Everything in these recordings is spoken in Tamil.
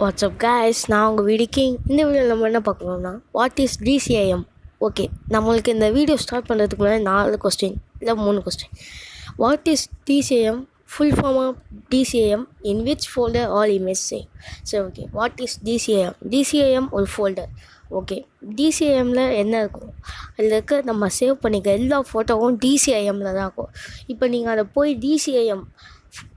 வாட்ஸ்அப் கேஸ் நான் உங்கள் வீடு இந்த வீடியோவில் நம்ம என்ன பார்க்கணும்னா வாட் இஸ் டிசிஐஎம் ஓகே நம்மளுக்கு இந்த வீடியோ ஸ்டார்ட் பண்ணுறதுக்கு முன்னாடி நாலு கொஸ்டின் இல்லை மூணு question what is DCIM full form of DCIM in which folder all image same சரி okay what is DCIM DCIM ஒரு ஃபோல்டர் ஓகே. டிசிஐஎம்மில் என்ன இருக்கும்? அதில் இருக்க நம்ம சேவ் பண்ணிக்க எல்லா ஃபோட்டோவும் டிசிஐஎம்மில் தான் இருக்கும். இப்போ நீங்கள் அதை போய் டிசிஐஎம்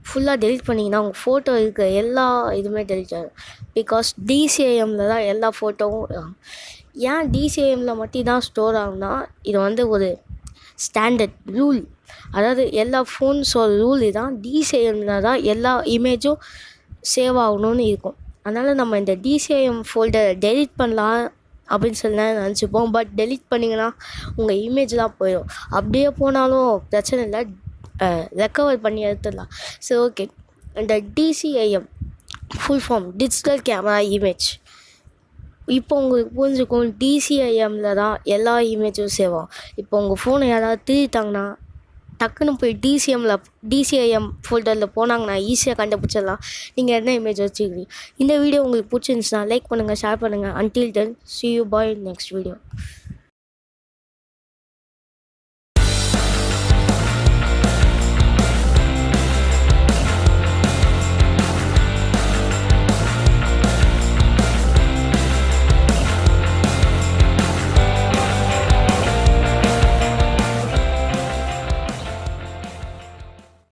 ஃபுல்லாக டெலிட் பண்ணிங்கன்னா உங்கள் ஃபோட்டோ இருக்க எல்லா இதுவுமே டெலிட் ஆகிடும் பிகாஸ் டிசிஐஎம்மில் தான் எல்லா ஃபோட்டோவும் ஏன் டிசிஐஎம்மில் மட்டும் தான் ஸ்டோர் ஆகும்னா இது வந்து ஒரு ஸ்டாண்டர்ட் ரூல் அதாவது எல்லா ஃபோன்ஸோட ரூல் இதுதான் டிசிஐஎம்மில் தான் எல்லா இமேஜும் சேவ் ஆகணும்னு இருக்கும். அதனால் நம்ம இந்த டிசிஐஎம் ஃபோல்டரை டெலிட் பண்ணலாம் அப்படின்னு சொல்லி தான் நினச்சிப்போம். பட் டெலிட் பண்ணிங்கன்னா உங்கள் இமேஜ்லாம் போயிடும் அப்படியே போனாலும் பிரச்சனை இல்லை. ரெக்கவர் பண்ணி எடுத்துடலாம். சரி ஓகே இந்த DCIM full form digital camera image இப்போ உங்களுக்கு புரிஞ்சுக்கும் டிசிஐஎம்மில் தான் எல்லா இமேஜும் சேவ் ஆகும் இப்போ உங்கள் ஃபோனை யாராவது திருட்டாங்கன்னா டக்குன்னு போய் டிசிஎம்மில் டிசிஐஎம் ஃபோல்டரில் போனாங்கன்னா ஈஸியாக கண்டுபிடிச்சிடலாம். நீங்கள் என்ன இமேஜ் வச்சுக்கிறீங்க இந்த வீடியோ உங்களுக்கு பிடிச்சிருந்துச்சுன்னா லைக் பண்ணுங்கள் ஷேர் பண்ணுங்கள் until then see you bye next video